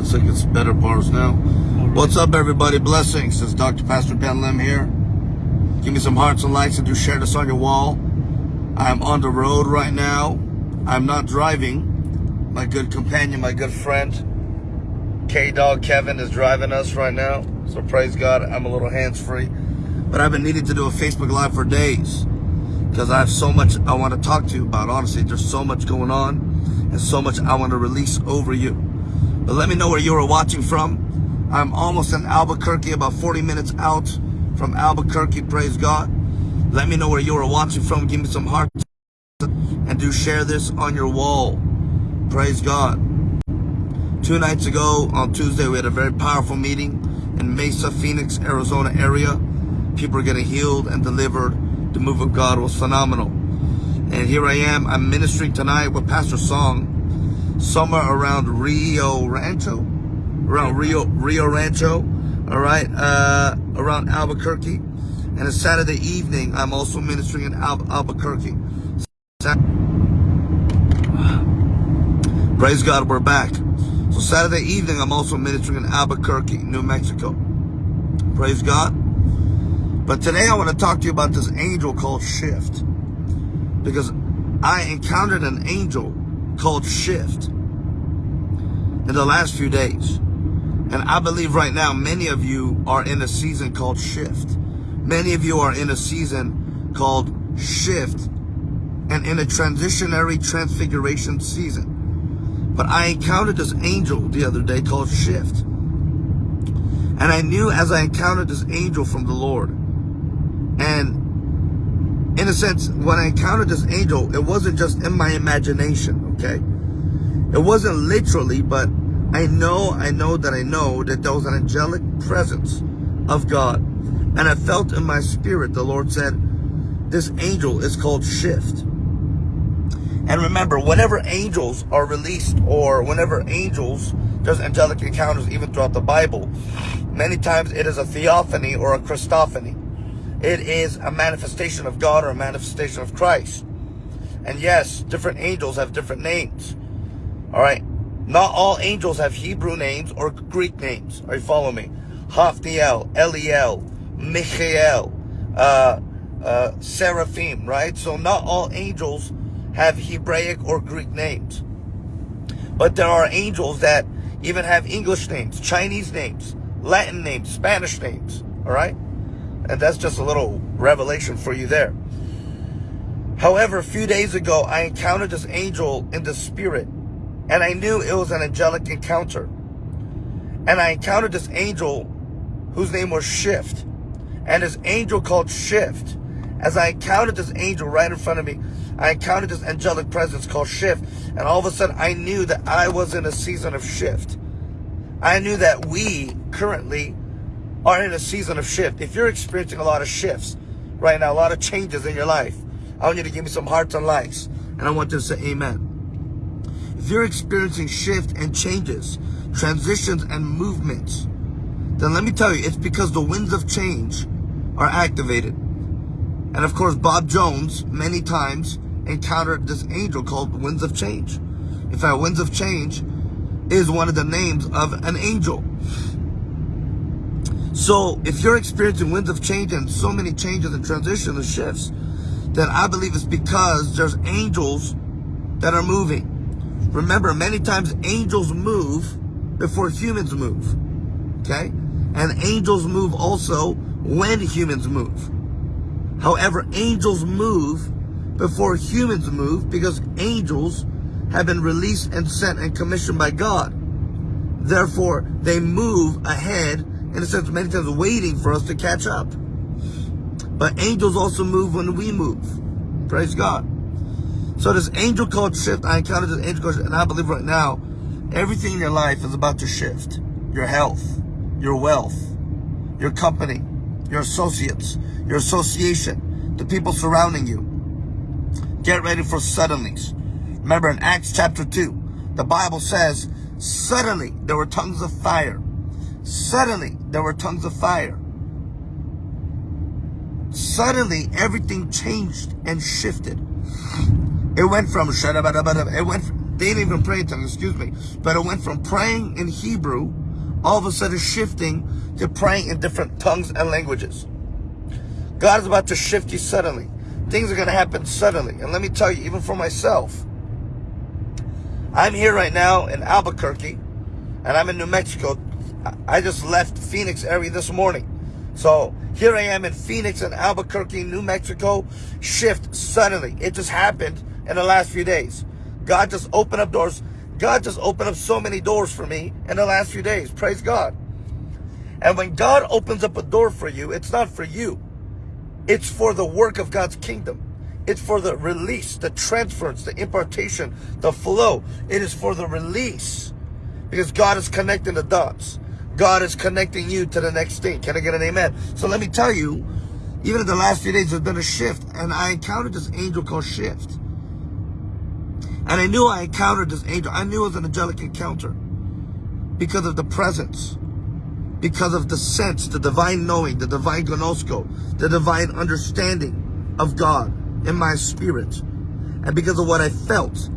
Looks like it's better bars now. What's up, everybody? Blessings. It's Dr. Pastor Ben Lim here. Give me some hearts and likes and do share this on your wall. I'm on the road right now. I'm not driving. My good companion, my good friend, K-Dog Kevin is driving us right now. So praise God, I'm a little hands-free. But I've been needing to do a Facebook Live for days because I have so much I want to talk to you about. Honestly, there's so much going on and so much I want to release over you. But let me know where you are watching from. I'm almost in Albuquerque, about 40 minutes out from Albuquerque, praise God. Let me know where you are watching from. Give me some hearts and do share this on your wall. Praise God. Two nights ago on Tuesday, we had a very powerful meeting in Mesa, Phoenix, Arizona area. People are getting healed and delivered the move of God was phenomenal. And here I am, I'm ministering tonight with Pastor Song, somewhere around Rio Rancho, around Rio, Rio Rancho, all right, uh, around Albuquerque. And a Saturday evening, I'm also ministering in Al Albuquerque. Praise God, we're back. So Saturday evening, I'm also ministering in Albuquerque, New Mexico. Praise God. But today I want to talk to you about this angel called Shift. Because I encountered an angel called Shift in the last few days. And I believe right now many of you are in a season called Shift. Many of you are in a season called Shift and in a transitionary transfiguration season. But I encountered this angel the other day called Shift. And I knew as I encountered this angel from the Lord and in a sense, when I encountered this angel, it wasn't just in my imagination, okay? It wasn't literally, but I know, I know that I know that there was an angelic presence of God. And I felt in my spirit, the Lord said, this angel is called Shift. And remember, whenever angels are released or whenever angels, there's angelic encounters even throughout the Bible, many times it is a theophany or a Christophany. It is a manifestation of God or a manifestation of Christ. And yes, different angels have different names. All right. Not all angels have Hebrew names or Greek names. Are you following me? Hafniel, Eliel, Michael, uh, uh, Seraphim, right? So not all angels have Hebraic or Greek names. But there are angels that even have English names, Chinese names, Latin names, Spanish names, all right? And that's just a little revelation for you there. However, a few days ago, I encountered this angel in the spirit. And I knew it was an angelic encounter. And I encountered this angel whose name was Shift. And this angel called Shift. As I encountered this angel right in front of me, I encountered this angelic presence called Shift. And all of a sudden, I knew that I was in a season of shift. I knew that we currently are in a season of shift, if you're experiencing a lot of shifts right now, a lot of changes in your life, I want you to give me some hearts and likes. And I want you to say amen. If you're experiencing shift and changes, transitions and movements, then let me tell you, it's because the winds of change are activated. And of course, Bob Jones many times encountered this angel called winds of change. In fact, winds of change is one of the names of an angel. So if you're experiencing winds of change and so many changes and transitions and shifts, then I believe it's because there's angels that are moving. Remember, many times angels move before humans move. Okay? And angels move also when humans move. However, angels move before humans move because angels have been released and sent and commissioned by God. Therefore, they move ahead in a sense, many times waiting for us to catch up. But angels also move when we move. Praise God. So this angel called shift, I encountered this angel called shift, and I believe right now, everything in your life is about to shift. Your health, your wealth, your company, your associates, your association, the people surrounding you. Get ready for suddenlies. Remember in Acts chapter 2, the Bible says, suddenly there were tongues of fire Suddenly, there were tongues of fire. Suddenly, everything changed and shifted. It went from it went They didn't even pray in tongues, excuse me. But it went from praying in Hebrew, all of a sudden shifting to praying in different tongues and languages. God is about to shift you suddenly. Things are going to happen suddenly. And let me tell you, even for myself, I'm here right now in Albuquerque, and I'm in New Mexico. I just left Phoenix area this morning. So here I am in Phoenix and Albuquerque, New Mexico. Shift suddenly. It just happened in the last few days. God just opened up doors. God just opened up so many doors for me in the last few days. Praise God. And when God opens up a door for you, it's not for you. It's for the work of God's kingdom. It's for the release, the transference, the impartation, the flow. It is for the release. Because God is connecting the dots. God is connecting you to the next thing. Can I get an amen? So let me tell you, even in the last few days, there's been a shift. And I encountered this angel called Shift. And I knew I encountered this angel. I knew it was an angelic encounter. Because of the presence. Because of the sense, the divine knowing, the divine gnosko, the divine understanding of God in my spirit. And because of what I felt.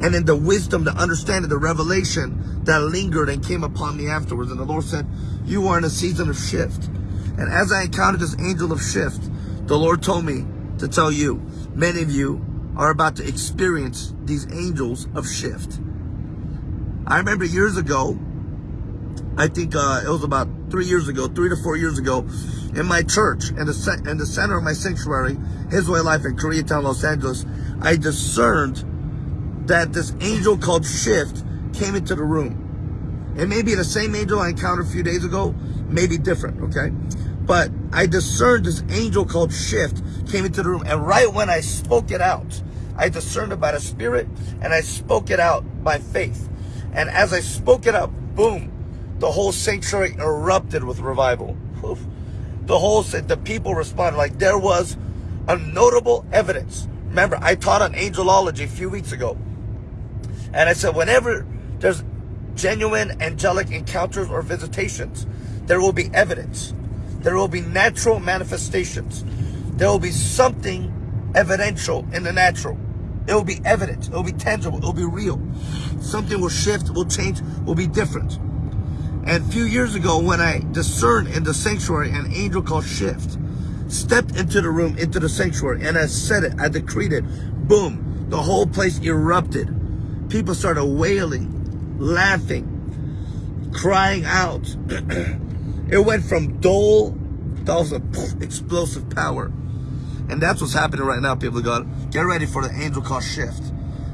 And in the wisdom, the understanding, the revelation that lingered and came upon me afterwards. And the Lord said, you are in a season of shift. And as I encountered this angel of shift, the Lord told me to tell you, many of you are about to experience these angels of shift. I remember years ago, I think uh, it was about three years ago, three to four years ago, in my church, in the, in the center of my sanctuary, His Way Life in Koreatown, Los Angeles, I discerned that this angel called Shift came into the room. It may be the same angel I encountered a few days ago, maybe different, okay? But I discerned this angel called Shift came into the room. And right when I spoke it out, I discerned about a spirit and I spoke it out by faith. And as I spoke it out, boom, the whole sanctuary erupted with revival. The whole, the people responded like there was a notable evidence. Remember, I taught on angelology a few weeks ago. And I said, whenever there's genuine angelic encounters or visitations, there will be evidence. There will be natural manifestations. There will be something evidential in the natural. It will be evident. It will be tangible. It will be real. Something will shift, will change, will be different. And a few years ago, when I discerned in the sanctuary an angel called Shift, stepped into the room, into the sanctuary, and I said it, I decreed it, boom, the whole place erupted people started wailing, laughing, crying out. it went from dull to explosive power. And that's what's happening right now, people of God. Get ready for the angel called shift.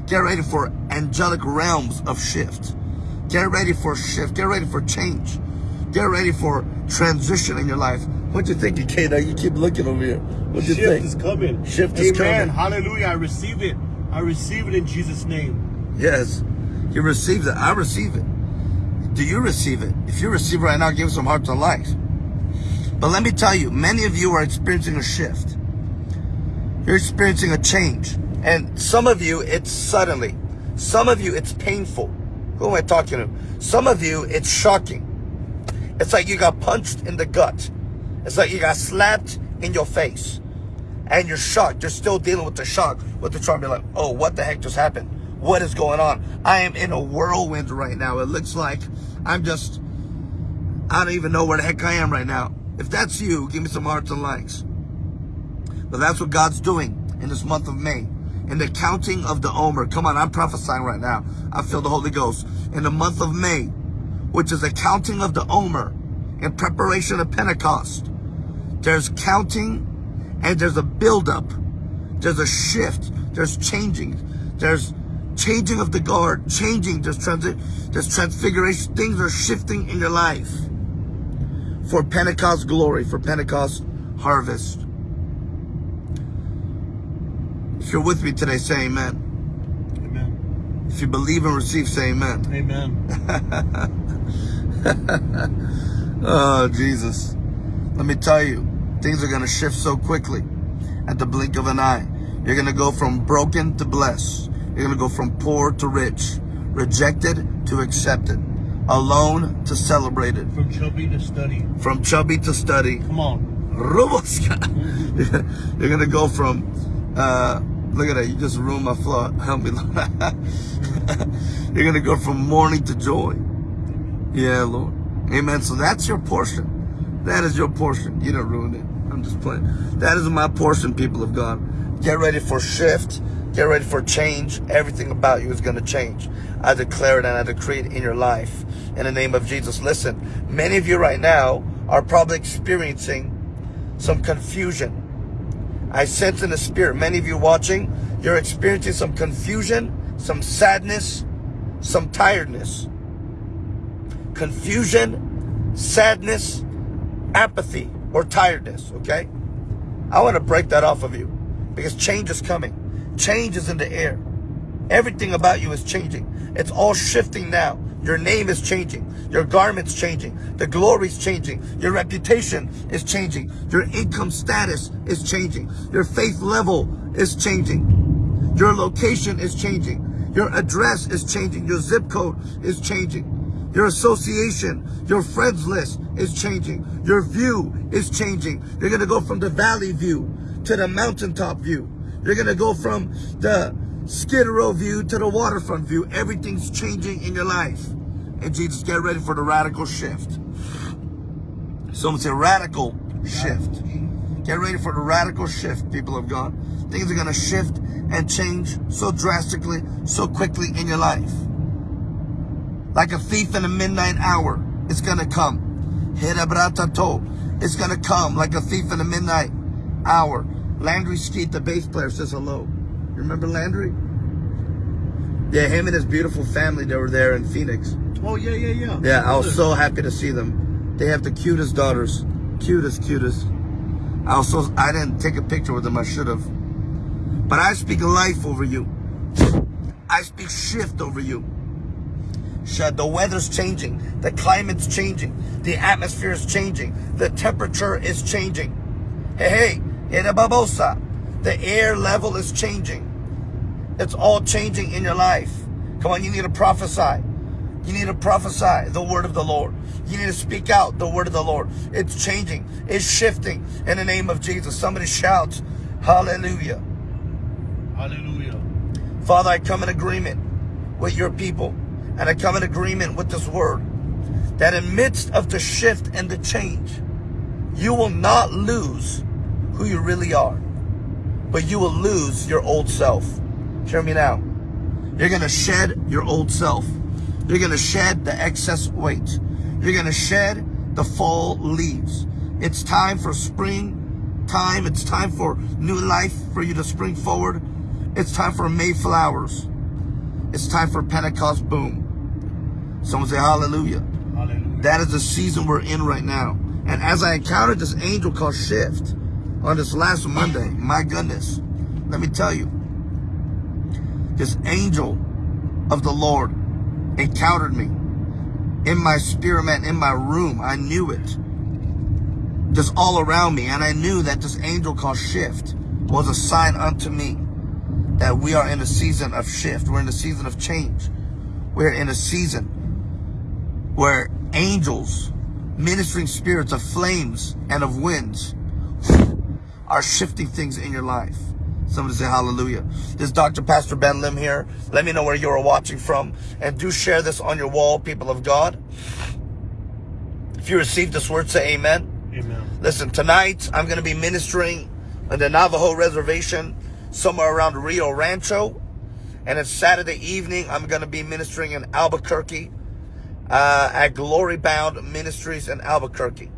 Get ready for angelic realms of shift. Get ready for shift. Get ready for change. Get ready for transition in your life. What you thinking, Kate? You keep looking over here. What you shift think? Shift is coming. Shift Amen. is coming. Hallelujah. I receive it. I receive it in Jesus' name. Yes, you receive it. I receive it. Do you receive it? If you receive it right now, give some hearts and likes. But let me tell you, many of you are experiencing a shift. You're experiencing a change. And some of you, it's suddenly. Some of you, it's painful. Who am I talking to? Some of you, it's shocking. It's like you got punched in the gut. It's like you got slapped in your face. And you're shocked. You're still dealing with the shock, with the trauma. You're like, oh, what the heck just happened? What is going on. I am in a whirlwind right now. It looks like I'm just, I don't even know where the heck I am right now. If that's you, give me some hearts and likes. But that's what God's doing in this month of May. In the counting of the Omer. Come on, I'm prophesying right now. I feel the Holy Ghost. In the month of May, which is the counting of the Omer in preparation of Pentecost. There's counting and there's a buildup. There's a shift. There's changing. There's changing of the guard, changing, there's, transi there's transfiguration, things are shifting in your life for Pentecost glory, for Pentecost harvest. If you're with me today, say amen. Amen. If you believe and receive, say amen. Amen. oh, Jesus. Let me tell you, things are going to shift so quickly at the blink of an eye. You're going to go from broken to blessed. You're going to go from poor to rich, rejected to accepted, alone to celebrated. From chubby to study. From chubby to study. Come on. Ruboska. You're going to go from uh, Look at that. You just ruined my flow. Help me, Lord. You're going to go from mourning to joy. Yeah, Lord. Amen. So that's your portion. That is your portion. You don't ruin it. I'm just playing. That is my portion, people of God. Get ready for shift. Get ready for change. Everything about you is going to change. I declare it and I decree it in your life. In the name of Jesus. Listen, many of you right now are probably experiencing some confusion. I sense in the spirit, many of you watching, you're experiencing some confusion, some sadness, some tiredness. Confusion, sadness, apathy, or tiredness, okay? I want to break that off of you because change is coming. Change is in the air. Everything about you is changing. It's all shifting now. Your name is changing. Your garment's changing. The glory's changing. Your reputation is changing. Your income status is changing. Your faith level is changing. Your location is changing. Your address is changing. Your zip code is changing. Your association, your friends list is changing. Your view is changing. You're going to go from the valley view to the mountaintop view. You're going to go from the Skid Row view to the waterfront view. Everything's changing in your life. And Jesus, get ready for the radical shift. Someone say radical shift. Get ready for the radical shift, people of God. Things are going to shift and change so drastically, so quickly in your life. Like a thief in the midnight hour, it's going to come. It's going to come like a thief in the midnight hour. Landry Skeet, the bass player, says hello. You remember Landry? Yeah, him and his beautiful family, they were there in Phoenix. Oh, yeah, yeah, yeah. Yeah, I was so happy to see them. They have the cutest daughters. Cutest, cutest. I also, I didn't take a picture with them, I should have. But I speak life over you. I speak shift over you. Shut the weather's changing. The climate's changing. The atmosphere is changing. The temperature is changing. Hey, hey. The air level is changing. It's all changing in your life. Come on, you need to prophesy. You need to prophesy the word of the Lord. You need to speak out the word of the Lord. It's changing. It's shifting in the name of Jesus. Somebody shouts, Hallelujah. Hallelujah. Father, I come in agreement with your people. And I come in agreement with this word. That in midst of the shift and the change, you will not lose who you really are. But you will lose your old self. Hear me now. You're going to shed your old self. You're going to shed the excess weight. You're going to shed the fall leaves. It's time for spring time. It's time for new life for you to spring forward. It's time for Mayflowers. It's time for Pentecost boom. Someone say hallelujah. Hallelujah. That is the season we're in right now. And as I encountered this angel called Shift, on this last Monday, my goodness, let me tell you, this angel of the Lord encountered me in my spirit, man, in my room. I knew it. Just all around me. And I knew that this angel called Shift was a sign unto me that we are in a season of shift. We're in a season of change. We're in a season where angels, ministering spirits of flames and of winds, are shifting things in your life. Somebody say hallelujah. This is Dr. Pastor Ben Lim here. Let me know where you are watching from. And do share this on your wall, people of God. If you received this word, say amen. Amen. Listen, tonight I'm going to be ministering on the Navajo reservation somewhere around Rio Rancho. And it's Saturday evening. I'm going to be ministering in Albuquerque uh, at Glory Bound Ministries in Albuquerque.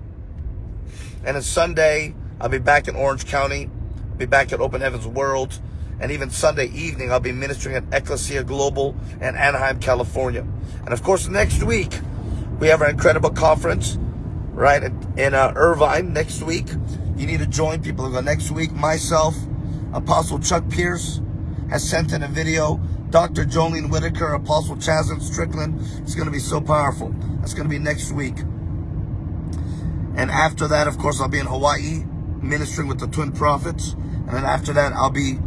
And it's Sunday. I'll be back in Orange County. I'll be back at Open Heavens World. And even Sunday evening, I'll be ministering at Ecclesia Global in Anaheim, California. And of course, next week, we have our incredible conference, right, in uh, Irvine next week. You need to join people. Next week. Myself, Apostle Chuck Pierce has sent in a video. Dr. Jolene Whitaker, Apostle Chazdon Strickland. It's going to be so powerful. That's going to be next week. And after that, of course, I'll be in Hawaii ministering with the Twin Prophets. And then after that, I'll be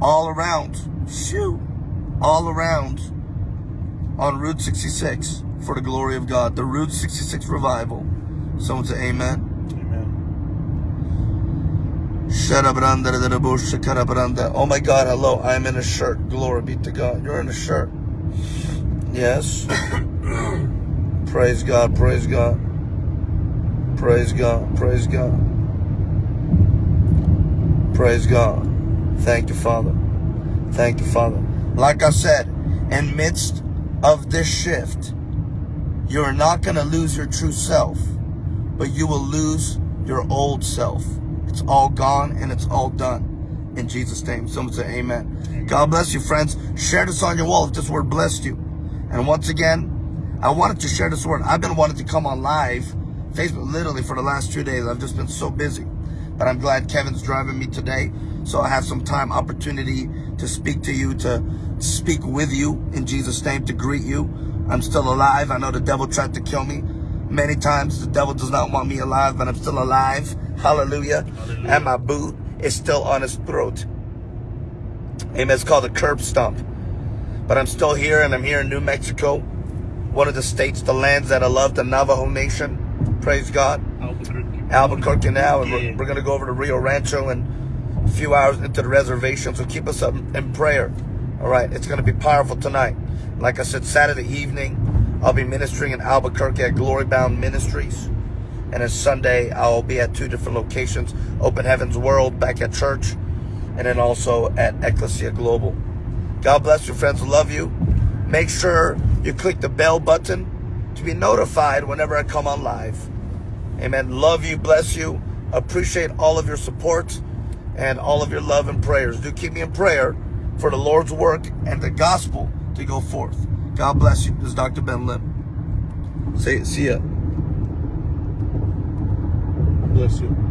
all around, shoo, all around on Route 66 for the glory of God. The Route 66 revival. Someone say amen. Amen. Oh my God, hello. I'm in a shirt. Glory be to God. You're in a shirt. Yes. praise God, praise God. Praise God, praise God. Praise God. Thank you, Father. Thank you, Father. Like I said, in midst of this shift, you're not going to lose your true self, but you will lose your old self. It's all gone and it's all done. In Jesus' name. Someone say amen. God bless you, friends. Share this on your wall if this word blessed you. And once again, I wanted to share this word. I've been wanting to come on live, Facebook, literally for the last two days. I've just been so busy. But I'm glad Kevin's driving me today. So I have some time, opportunity to speak to you, to speak with you in Jesus' name, to greet you. I'm still alive. I know the devil tried to kill me many times. The devil does not want me alive, but I'm still alive. Hallelujah. Hallelujah. And my boot is still on his throat. Amen. It's called a curb stomp. But I'm still here, and I'm here in New Mexico, one of the states, the lands that I love, the Navajo Nation. Praise God. Albuquerque. Now, and Yeah. we're, we're going to go over to Rio Rancho and a few hours into the reservation. So keep us up in prayer. All right, it's going to be powerful tonight. Like I said, Saturday evening, I'll be ministering in Albuquerque at Glory Bound Ministries. And then Sunday, I'll be at two different locations Open Heavens World back at church, and then also at Ecclesia Global. God bless you, friends. Love you. Make sure you click the bell button to be notified whenever I come on live. Amen. Love you, bless you. Appreciate all of your support and all of your love and prayers. Do keep me in prayer for the Lord's work and the gospel to go forth. God bless you. This is Dr. Ben Lim. See ya. Bless you.